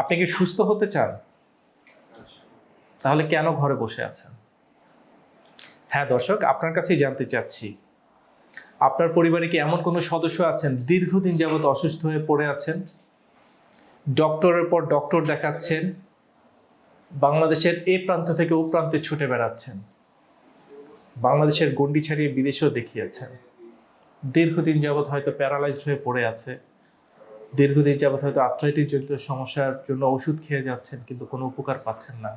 আপনি কি সুস্থ হতে চান? তাহলে কেন ঘরে বসে আছেন? হ্যাঁ দর্শক, আপনার কাছেই জানতে চাচ্ছি। আপনার পরিবারে কি এমন কোনো সদস্য আছেন, দীর্ঘদিন যাবত অসুস্থ হয়ে পড়ে আছেন? ডক্টরের পর ডক্টর দেখাচ্ছেন, বাংলাদেশের এ প্রান্ত থেকে ও প্রান্তে ছুটে বেড়াচ্ছেন, বাংলাদেশের গণ্ডি ছাড়িয়ে বিদেশেও দেখিয়েছেন। দীর্ঘদিন যাবৎ হয়তো প্যারালাইজড হয়ে পড়ে আছে। দীর্ঘদিন যাবৎ হয়তো আর্থ্রাইটিস জনিত সমস্যার জন্য ওষুধ খেয়ে যাচ্ছেন, কিন্তু কোনো উপকার পাচ্ছেন না।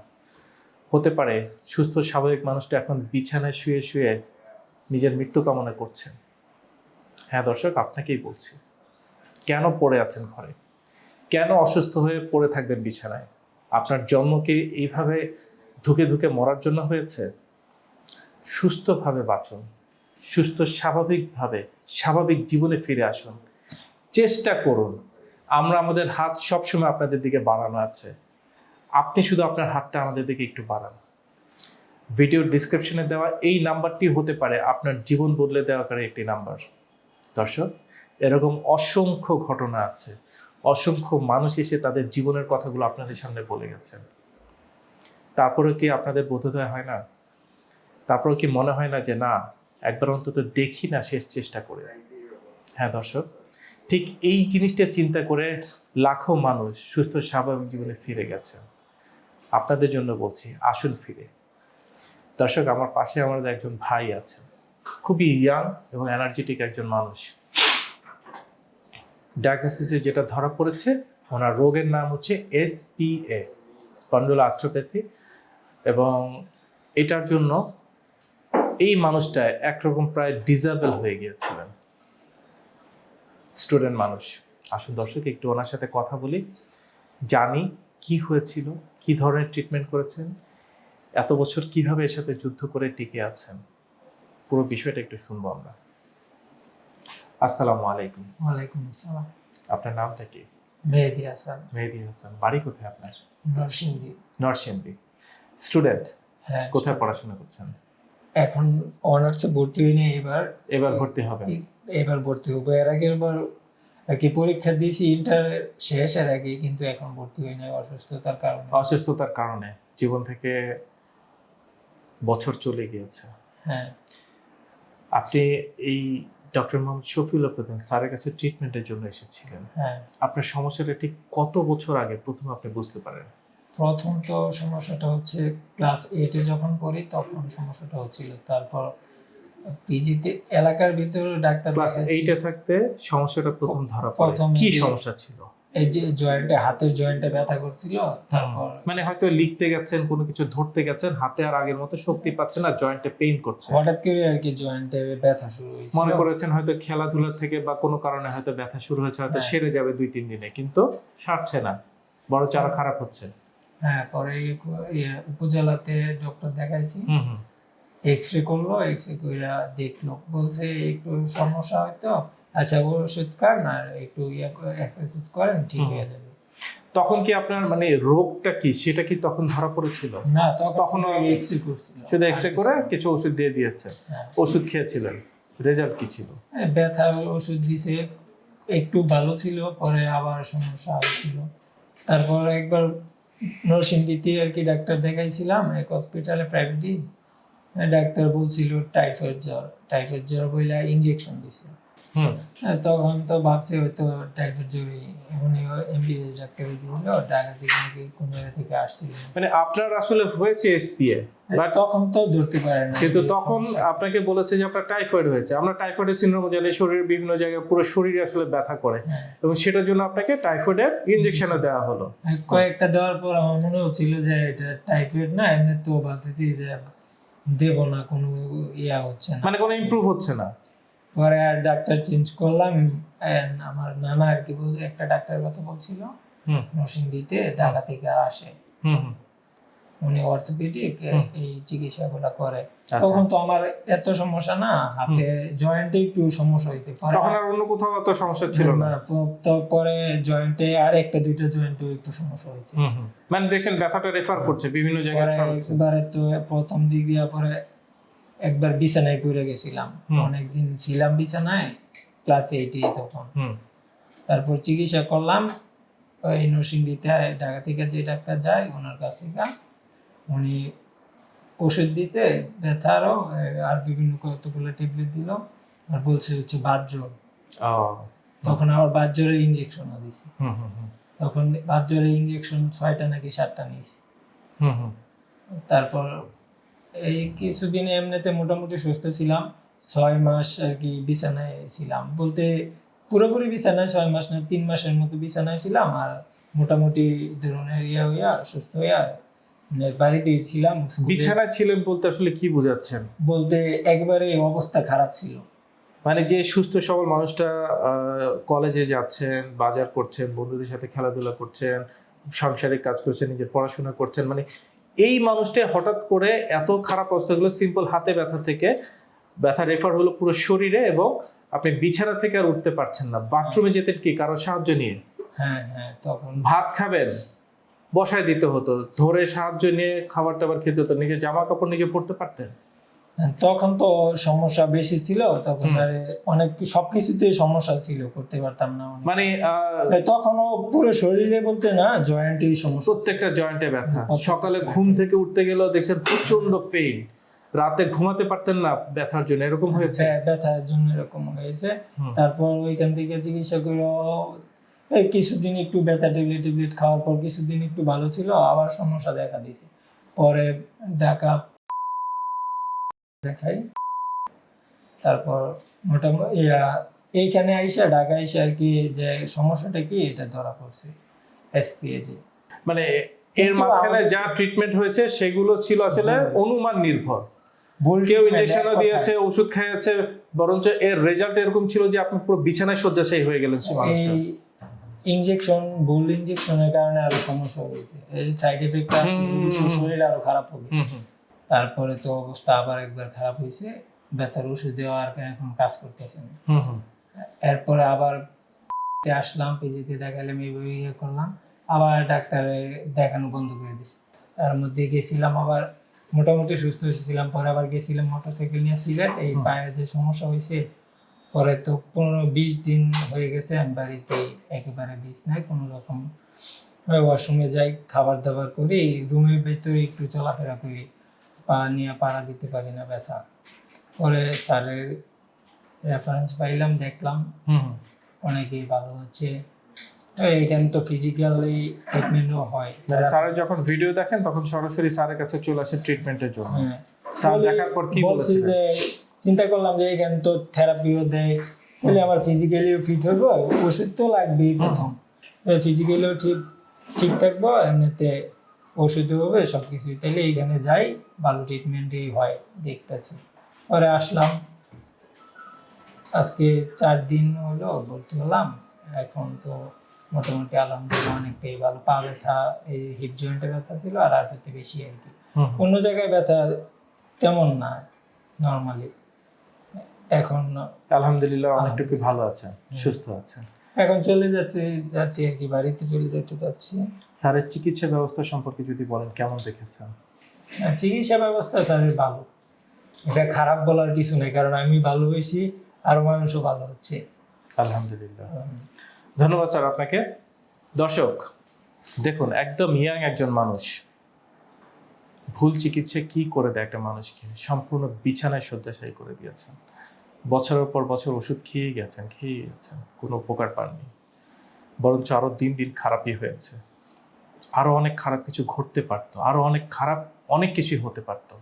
হতে পারে, সুস্থ স্বাভাবিক মানুষটা এখন বিছানায় শুয়ে শুয়ে নিজের মৃত্যু কামনা করছেন। হ্যাঁ দর্শক, আপনাকেই বলছি, কেন পড়ে আছেন ঘরে? কেন অসুস্থ হয়ে পড়ে থাকবেন বিছানায়? আপনার জন্মকে এইভাবে ধুকে ধুকে মরার জন্য হয়েছে? সুস্থভাবে বাঁচুন, সুস্থ স্বাভাবিকভাবে স্বাভাবিক জীবনে ফিরে আসুন। চেষ্টা করুন। আমরা আমাদের হাত সবসময় আপনাদের দিকে বাড়ানো আছে। আপনি শুধু আপনার হাতটা আমাদের দিকে একটু বাড়ান। ভিডিওর ডিসক্রিপশনে দেওয়া এই নাম্বারটি হতে পারে আপনার জীবন বদলে দেওয়াকারী একটি নাম্বার। দর্শক, এরকম অসংখ্য ঘটনা আছে। অসংখ্য মানুষ এসে তাদের জীবনের কথাগুলো আপনাদের সামনে বলে গেছেন। তারপরে কি আপনাদের বোধোদয় হয় না? তারপরে কি মনে হয় না যে, না, একবার অন্তত দেখি না, শেষ চেষ্টা করে। হ্যাঁ দর্শক। ঠিক এই জিনিসটা চিন্তা করে লাখো মানুষ সুস্থ স্বাভাবিক জীবনে ফিরে গেছেন আপনাদের জন্য বলছি, আসুন ফিরে। দর্শক, আমার পাশে আমাদের একজন ভাই আছেন। খুবই ইয়াং এবং এনার্জেটিক একজন মানুষ। ডায়াগনোসিসে যেটা ধরা পড়েছে, ওনার রোগের নাম হচ্ছে এসপিএ স্পন্ডুলা আর্থ্রোপ্যাথি। এবং এটার জন্য এই মানুষটা একরকম প্রায় ডিজাবেল হয়ে গিয়েছিলেন। স্টুডেন্ট মানুষ। আসুন দর্শক একটু ওনার সাথে কথা বলি। জানি কি হয়েছিল কি ধরনের ট্রিটমেন্ট করেছেন এত বছর কীভাবে এর সাথে যুদ্ধ করে টিকে আছেন পুরো বিষয়টা একটু শুনব আমরা। আসসালামু আলাইকুম। ওয়ালাইকুম আসসালাম। আপনার নামটা কি? মেহেদি হাসান। মেহেদি হাসান। বাড়ি কোথায় আপনার? নরসিংদী। নরসিংদী। স্টুডেন্ট হ্যাঁ কোথায় পড়াশোনা করছেন? এখন অনার্সে ভর্তি হয়নি এবার এবার ভর্তি হবেন। এবার ভর্তি হব। এর আগে এবার আর কি পরীক্ষা দিয়েছি ইন্টার শেষ এর আগে কিন্তু এখন ভর্তি হয়নি অসুস্থতার কারণে। অসুস্থতার কারণে। জীবন থেকে বছর চলে গিয়েছে। হ্যাঁ। আপনি এই ডক্টর মোহাম্মদ শফিউল্লাহ প্রধান স্যারের কাছে ট্রিটমেন্টের জন্য এসেছিলেন। হ্যাঁ। আপনার সমস্যাটা ঠিক কত বছর আগে? প্রথম আপনি বুঝতে পারেন। প্রথম তো সমস্যাটা হচ্ছে ক্লাস এইটে যখন পড়ি তখন সমস্যাটা হচ্ছিল। তারপর পিজিতে এলাকার ভিতরে ডাক্তার ক্লাস। এইটে থাকতে সমস্যাটা প্রথম ধরা পড়ে। কি সমস্যা ছিল? এই যে জয়েন্টে হাতের জয়েন্টে ব্যথা করছিল তারপর মানে হয়তো লিখতে গেছেন কোনো কিছু ধরতে গেছেন হাতে আর আগের মতো শক্তি পাচ্ছেন না জয়েন্টে পেইন করছে। হঠাৎ করে আর কি জয়েন্টে ব্যথা শুরু হয়েছিল। মনে করেছেন হয়তো খেলাধুলা থেকে বা কোনো কারণে হয়তো ব্যথা শুরু হয়েছে হয়তো হ্যাঁ। সেরে যাবে দুই তিন দিনে কিন্তু সারছে না। বড় আরও খারাপ হচ্ছে। হ্যাঁ পরে ইয়ে উপজেলাতে ডক্টর দেখাইছি। এক্স রে করল এক্স রে করে দেখল। বলছে একটু সমস্যা হয়তো? আচ্ছা ওষুধ খান আর একটু এক্সারসাইজ করেন ঠিক। হয়ে যাবে। তখন কি আপনার মানে রোগটা কি? সেটা কি তখন ধরা পড়েছিল? না তখন তখনও এক্স রে করছিল। শুধু এক্স রে আর করে কিছু ওষুধ দিয়ে দিয়েছে হ্যাঁ। ওষুধ খেয়েছিলেন? রেজাল্ট কি ছিল? হ্যাঁ, ব্যথার ওষুধ দিছে একটু ভালো ছিল পরে আবার সমস্যা হয়েছিল। তারপর একবার নরসিংদীতে আর কি ডাক্তার দেখাইছিলাম এক হসপিটালে প্রাইভেটই ডাক্তার বলছিল টাইফয়েড জ্বর টাইফয়েড জ্বর বইলা ইঞ্জেকশন দিছে। হ্যাঁ, তখন তো ভাবছি হয়তো টাইফয়েড জ্বরই উনি এমবিবিএস ডাক্তার দিল ঢাকা থেকে নাকি কোন জায়গা থেকে আসছিল। মানে আপনার আসলে হয়েছে এসপিএ বাট তখন তো ধরতে পারে না কিন্তু তখন আপনাকে বলেছে যে আপনার টাইফয়েড হয়েছে। আমরা টাইফয়েডের সিনড্রোম জানি শরীরের বিভিন্ন জায়গায় পুরো শরীরে আসলে ব্যথা করে। হ্যাঁ। এবং সেটার জন্য আপনাকে টাইফয়েডের ইনজেকশনও দেওয়া হলো। কয়েকটা দেওয়ার পর আমার মনে হচ্ছিল যে এটা টাইফয়েড না এমনি তো ভাবতেছি যে দেব না কোনো ইয়া হচ্ছে না। মানে কোনো ইমপ্রুভ হচ্ছে না? পরে আর ডাক্তার চেঞ্জ করলাম আমার নানা আর কি একটা ডাক্তারের কথা বলছিল হুম। নরসিংদীতে ঢাকা থেকে আসে। হুম হুম। উনি অর্থোপেডিক এই চিকিৎসাগুলো করে। আচ্ছা। তখন তো আমার এত সমস্যা না হাতে জয়েন্টে একটু সমস্যা হইতে পারে। তখন আর অন্য কোথাও অত সমস্যা ছিল না। না, প- তো পরে জয়েন্টে আর একটা দুইটা জয়েন্টে একটু সমস্যা হয়েছে হুম। মানে দেখছেন ব্যথাটা রেফার করছে বিভিন্ন জায়গায়। একবারে তো প্রথম দিক দিয়া পরে একবার বিছানায় পড়ে গেছিলাম। অনেকদিন ছিলাম বিছানায় ক্লাস এইটে তখন। তারপর চিকিৎসা করলাম ওই নরসিংদীতে ঢাকা থেকে যে ডাক্তার যায় ওনার কাছ থেকে। উনি ওষুধ দিতে ব্যথারও আর বিভিন্ন কতগুলো ট্যাবলেট দিল আর বলছে হচ্ছে বাত জ্বর ও। তখন আবার বাত ইঞ্জেকশনও দিছে। তখন বাত ইঞ্জেকশন ছয়টা নাকি সাতটা নিয়েছি। তারপর এই কিছুদিন এমনিতে মোটামুটি সুস্থ ছিলাম ছয় মাস আর কি বিছানায় ছিলাম। বলতে পুরোপুরি বিছানায় ছয় মাস না তিন মাসের মতো বিছানায় ছিলাম আর মোটামুটি ধরনের ইয়া হইয়া সুস্থ হইয়া বাড়িতেই ছিলাম স্কুলে- বিছানায় ছিলেন বলতে আসলে কি বোঝাচ্ছেন? বলতে একবারে অবস্থা খারাপ ছিল। মানে যে সুস্থ সবল মানুষটা কলেজে যাচ্ছেন বাজার করছেন বন্ধুদের সাথে খেলাধুলা করছেন সাংসারিক কাজ করছেন নিজের পড়াশোনা করছেন মানে এই মানুষটা হঠাৎ করে এত খারাপ অবস্থা অবস্থাগুলো সিম্পল হাতে ব্যথা থেকে ব্যথা রেফার হলো পুরো শরীরে এবং আপনি বিছানা থেকে আর উঠতে পারছেন না। বাথরুমে যেতেন কি? কারও সাহায্য নিয়ে? হ্যাঁ হ্যাঁ তখন। ভাত খাবেন? বসায় দিতে হতো। ধরে সাহায্য নিয়ে খাবার টাবার খেতে হতো। নিজের জামা কাপড় নিজে পরতে পারতেন? তখন তো সমস্যা বেশি ছিল। তখন অনেক সবকিছুতেই সমস্যা ছিল করতে পারতাম না মানে তখনও পুরো শরীরে বলতে না জয়েন্টেই সমস্যা। প্রত্যেকটা জয়েন্টে ব্যথা। সকালে ঘুম থেকে উঠতে গেলেও দেখছেন প্রচণ্ড পেইন। রাতে ঘুমাতে পারতেন না ব্যথার জন্য। এরকম হয়েছে? ব্যা- ব্যথার জন্য এরকম হয়েছে। তারপর ওইখান থেকে চিকিৎসা করে কিছুদিন একটু ব্যথা ট্যাবলেট ট্যাবলেট খাওয়ার পর কিছুদিন একটু ভালো ছিল আবার সমস্যা দেখা দিয়েছে। পরে ঢাকা দেখাই। তারপর মোটামুটি এইখানে আইসা ঢাকা আইসা আর কি যে সমস্যাটা কি এটা ধরা পড়ছে এসপিএজে মানে এর মাঝখানে যা ট্রিটমেন্ট হয়েছে সেগুলো ছিল আসলে অনুমান নির্ভর। কেউ ইঞ্জেকশনও দিয়েছে ওষুধ খাইয়েছে বরঞ্চ এর রেজাল্ট এরকম ছিল যে আপনি পুরো বিছানায় শয্যাশায়ী হয়ে গেলেন সে মানুষটা। এই ইনজেকশন ভুল ইনজেকশনের কারণে আরও সমস্যা হয়েছে এর সাইড এফেক্ট আছে। শরীর আরও খারাপ হবে। তারপরে তো অবস্থা আবার একবার খারাপ হয়েছে ব্যথার ওষুধ দেওয়া আর এখন কাজ করতেছে না। এরপরে আবার তে আসলাম পিজিতে দেখালাম এইভাবে ইয়ে করলাম আবার ডাক্তারে দেখানো বন্ধ করে দিছে তার মধ্যে গেছিলাম আবার মোটামুটি সুস্থ হয়েছিলাম পরে আবার গেছিলাম মোটরসাইকেল নিয়ে সিলেট এই হুম। পায়ে যে সমস্যা হয়েছে পরে তো পনেরো বিশ দিন হয়ে গেছে আমি বাড়িতে একেবারে বিষ নাই কোনো রকম ওয়াশরুমে যাই খাবার দাবার করি রুমের ভেতরে একটু চলাফেরা করি পা নিয়ে পাড়া দিতে পারি না ব্যথা। পরে স্যারের রেফারেন্স পাইলাম দেখলাম। অনেকেই ভালো হচ্ছে। এখানে তো ফিজিক্যালি ট্রিটমেন্টও হয়। মানে স্যারের যখন ভিডিও দেখেন তখন সরাসরি স্যারের কাছে চলে আসে ট্রিটমেন্টের জন্য। হ্যাঁ। স্যার দেখার পর কি বলেছিলেন? চিন্তা করলাম যে এখানে তো থেরাপিও দেয়। তাহলে আমার ফিজিক্যালিও ফিট হইব ওষুধ তো লাগবেই প্রথম। ফিজিক্যালিও ঠিক ঠিক থাকব এমনিতে ওষুধও হবে সব কিছু তাহলে এইখানে যাই ভালো ট্রিটমেন্টই হয় দেখতেছি। পরে আসলাম। আজকে চার দিন হলো ভর্তি হলাম। এখন তো মোটামুটি আলহামদুলিল্লাহ অনেকটাই ভালো। পা ব্যথা এই হিপ জয়েন্টে ব্যথা ছিল আর আরটাতে বেশি আর কি। অন্য জায়গায় ব্যথা তেমন না নর্মালি এখন আলহামদুলিল্লাহ অনেকটুকু ভালো আছেন সুস্থ আছেন এখন চলে যাচ্ছে যাচ্ছি আর কি বাড়িতে চলে যেতে যাচ্ছি স্যারের চিকিৎসা ব্যবস্থা সম্পর্কে যদি বলেন কেমন দেখেছেন? চিকিৎসা ব্যবস্থা স্যারের ভালো। এটা খারাপ বলার কিছু নেই কারণ আমি ভালো হয়েছি আর মানুষও ভালো হচ্ছে। আলহামদুলিল্লাহ। ধন্যবাদ স্যার আপনাকে। দর্শক দেখুন একদম ইয়াং একজন মানুষ। ভুল চিকিৎসা কি করে দেয় একটা মানুষকে? সম্পূর্ণ বিছানায় শয্যাশায়ী করে দিয়েছেন। বছরের পর বছর ওষুধ খেয়ে গেছেন খেয়ে গেছেন, কোনো উপকার পাননি। বরঞ্চ আরও দিন দিন খারাপই হয়েছে। আরও অনেক খারাপ কিছু ঘটতে পারতো, আরও অনেক খারাপ অনেক কিছুই হতে পারতো।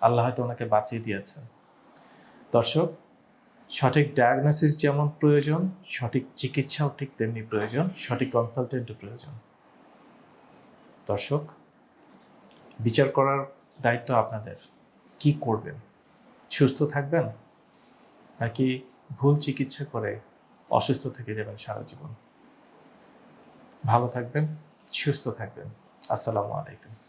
আল্লাহ হয়তো ওনাকে বাঁচিয়ে দিয়েছেন। দর্শক, সঠিক ডায়াগনোসিস যেমন প্রয়োজন, সঠিক চিকিৎসাও ঠিক তেমনি প্রয়োজন, সঠিক কনসালটেন্টও প্রয়োজন। দর্শক, বিচার করার দায়িত্ব আপনাদের। কি করবেন? সুস্থ থাকবেন? নাকি ভুল চিকিৎসা করে অসুস্থ থেকে যাবেন সারা জীবন? ভালো থাকবেন, সুস্থ থাকবেন। আসসালামু আলাইকুম।